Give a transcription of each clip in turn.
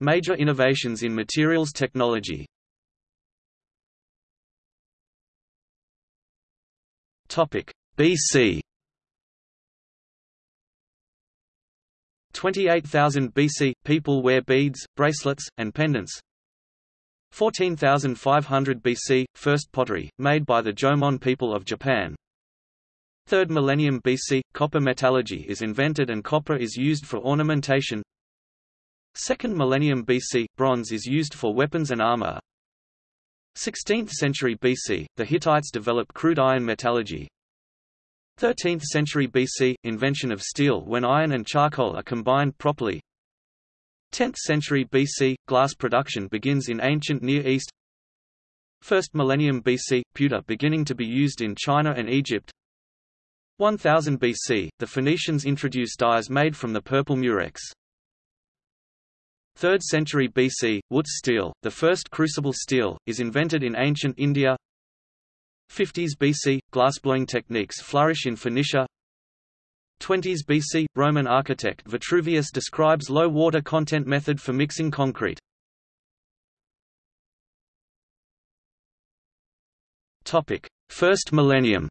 Major innovations in materials technology. BC 28,000 BC – People wear beads, bracelets, and pendants. 14,500 BC – First pottery, made by the Jomon people of Japan. 3rd millennium BC – Copper metallurgy is invented and copper is used for ornamentation 2nd millennium BC – Bronze is used for weapons and armor. 16th century BC – The Hittites develop crude iron metallurgy. 13th century BC – Invention of steel when iron and charcoal are combined properly. 10th century BC – Glass production begins in ancient Near East. 1st millennium BC – Pewter beginning to be used in China and Egypt. 1000 BC – The Phoenicians introduce dyes made from the purple murex 3rd century BC – Wootz steel, the first crucible steel, is invented in ancient India. 50s BC – Glassblowing techniques flourish in Phoenicia. 20s BC – Roman architect Vitruvius describes low water content method for mixing concrete. Topic: First millennium.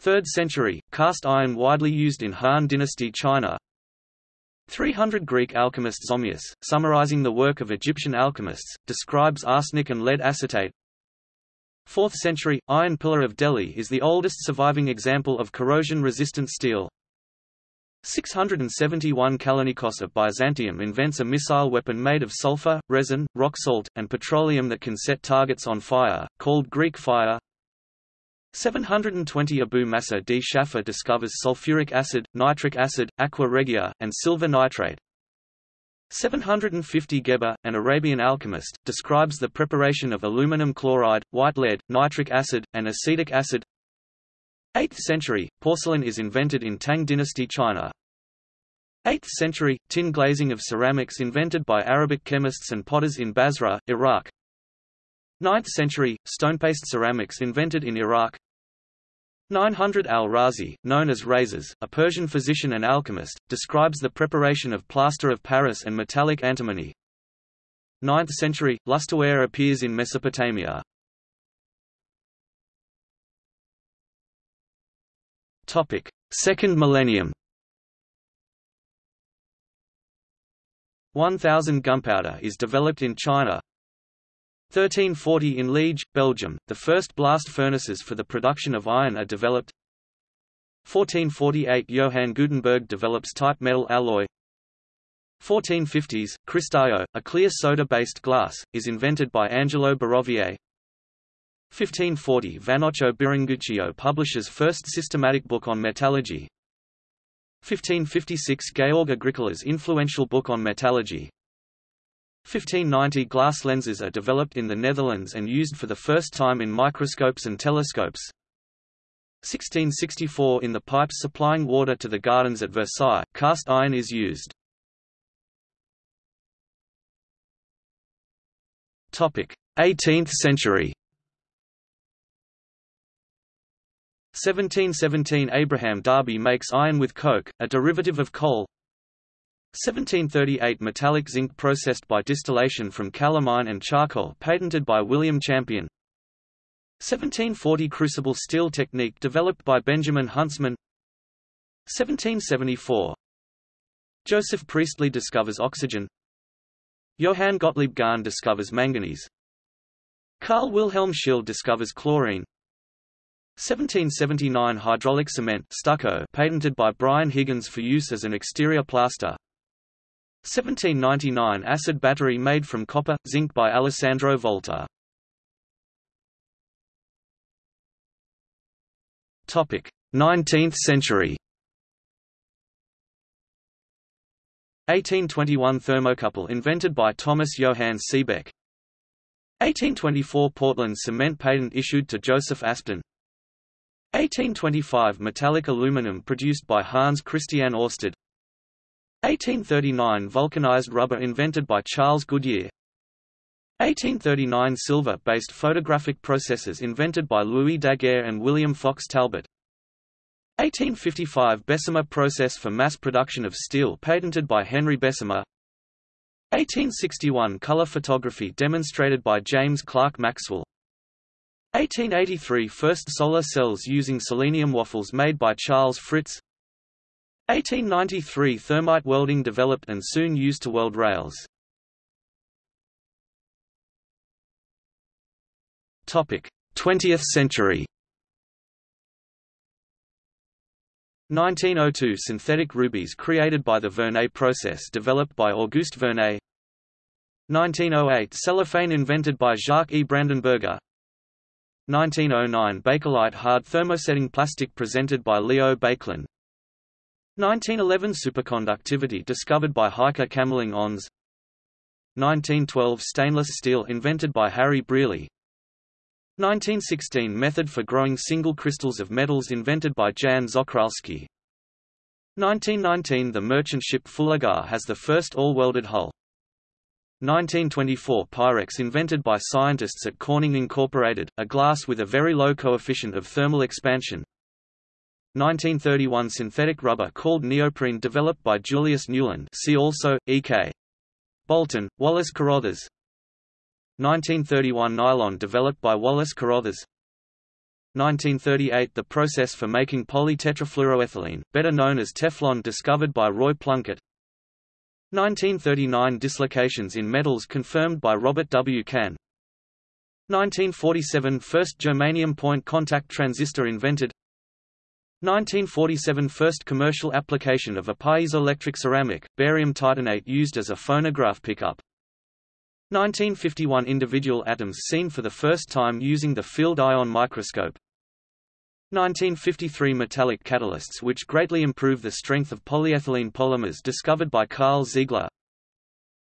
3rd century – Cast iron widely used in Han dynasty China 300 Greek alchemist Zosimos, summarizing the work of Egyptian alchemists, describes arsenic and lead acetate. 4th century, Iron Pillar of Delhi is the oldest surviving example of corrosion-resistant steel. 671 Kallinikos of Byzantium invents a missile weapon made of sulfur, resin, rock salt, and petroleum that can set targets on fire, called Greek fire. 720 Abu Masa d Shafar discovers sulfuric acid, nitric acid, aqua regia, and silver nitrate. 750 Geber, an Arabian alchemist, describes the preparation of aluminum chloride, white lead, nitric acid, and acetic acid. 8th century, porcelain is invented in Tang dynasty China. 8th century, tin glazing of ceramics invented by Arabic chemists and potters in Basra, Iraq. 9th century, stonepaste ceramics invented in Iraq 900 al-Razi, known as Rhazes, a Persian physician and alchemist, describes the preparation of plaster of Paris and metallic antimony. 9th century, lusterware appears in Mesopotamia. Topic: Second millennium 1000 gunpowder is developed in China 1340 in Liege, Belgium, the first blast furnaces for the production of iron are developed. 1448 Johann Gutenberg develops type metal alloy. 1450s, Cristallo, a clear soda-based glass, is invented by Angelo Barovier 1540 Vannoccio Biringuccio publishes first systematic book on metallurgy. 1556 Georg Agricola's influential book on metallurgy 1590 glass lenses are developed in the Netherlands and used for the first time in microscopes and telescopes. 1664 In the pipes supplying water to the gardens at Versailles, cast iron is used. Topic: 18th century 1717 Abraham Darby makes iron with coke, a derivative of coal 1738 Metallic zinc processed by distillation from calamine and charcoal patented by William Champion. 1740 Crucible steel technique developed by Benjamin Huntsman. 1774 Joseph Priestley discovers oxygen. Johann Gottlieb Gahn discovers manganese. Carl Wilhelm Scheele discovers chlorine. 1779 Hydraulic cement stucco patented by Bryan Higgins for use as an exterior plaster 1799 acid battery made from copper, zinc by Alessandro Volta. Topic: 19th century. 1821 thermocouple invented by Thomas Johann Seebeck. 1824 Portland cement patent issued to Joseph Aspdin. 1825 metallic aluminum produced by Hans Christian Ørsted. 1839 vulcanized rubber invented by Charles Goodyear. 1839 silver-based photographic processes invented by Louis Daguerre and William Fox Talbot. 1855 Bessemer process for mass production of steel patented by Henry Bessemer. 1861 color photography demonstrated by James Clerk Maxwell. 1883 First solar cells using selenium waffles made by Charles Fritts 1893 Thermite welding developed and soon used to weld rails. Topic: 20th century. 1902 Synthetic rubies created by the Verneuil process developed by Auguste Verneuil. 1908 Cellophane invented by Jacques E. Brandenberger. 1909 Bakelite hard thermosetting plastic presented by Leo Baekeland 1911 Superconductivity discovered by Heike Kamerlingh-Onnes 1912 Stainless steel invented by Harry Brearley 1916 Method for growing single crystals of metals invented by Jan Czochralski. 1919 The merchant ship Fullagar has the first all-welded hull. 1924 Pyrex invented by scientists at Corning Incorporated, a glass with a very low coefficient of thermal expansion. 1931 Synthetic rubber called neoprene developed by Julius Nieuwland see also, E.K. Bolton, Wallace Carothers 1931 Nylon developed by Wallace Carothers 1938 The process for making polytetrafluoroethylene, better known as Teflon discovered by Roy Plunkett. 1939 Dislocations in metals confirmed by Robert W. Cahn. 1947 First germanium point contact transistor invented 1947 First commercial application of a piezoelectric ceramic, barium titanate used as a phonograph pickup. 1951 individual atoms seen for the first time using the field ion microscope. 1953 metallic catalysts which greatly improve the strength of polyethylene polymers discovered by Karl Ziegler.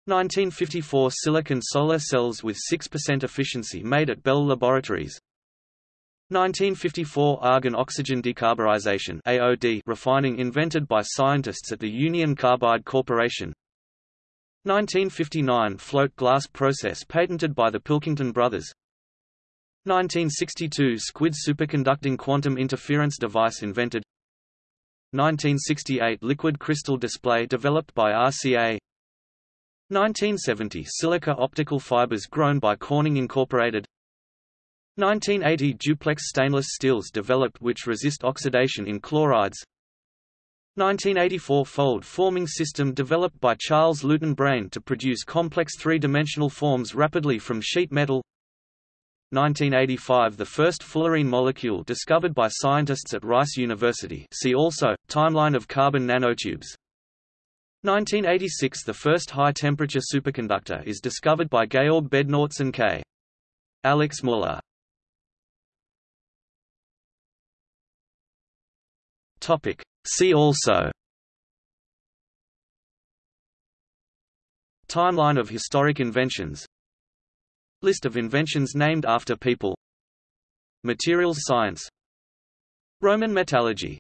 1954 silicon solar cells with 6% efficiency made at Bell Laboratories 1954 argon-oxygen decarburization AOD refining invented by scientists at the Union Carbide Corporation. 1959 float glass process patented by the Pilkington brothers. 1962 Squid superconducting quantum interference device invented. 1968 liquid crystal display developed by RCA 1970 silica optical fibers grown by Corning Incorporated 1980 duplex stainless steels developed which resist oxidation in chlorides. 1984 fold-forming system developed by Charles Lewton Brain to produce complex three-dimensional forms rapidly from sheet metal. 1985 – The first fullerene molecule discovered by scientists at Rice University see also, timeline of carbon nanotubes. 1986 – The first high-temperature superconductor is discovered by Georg Bednorz and K. Alex Muller Topic. See also. Timeline of historic inventions. List of inventions named after people. Materials science. Roman metallurgy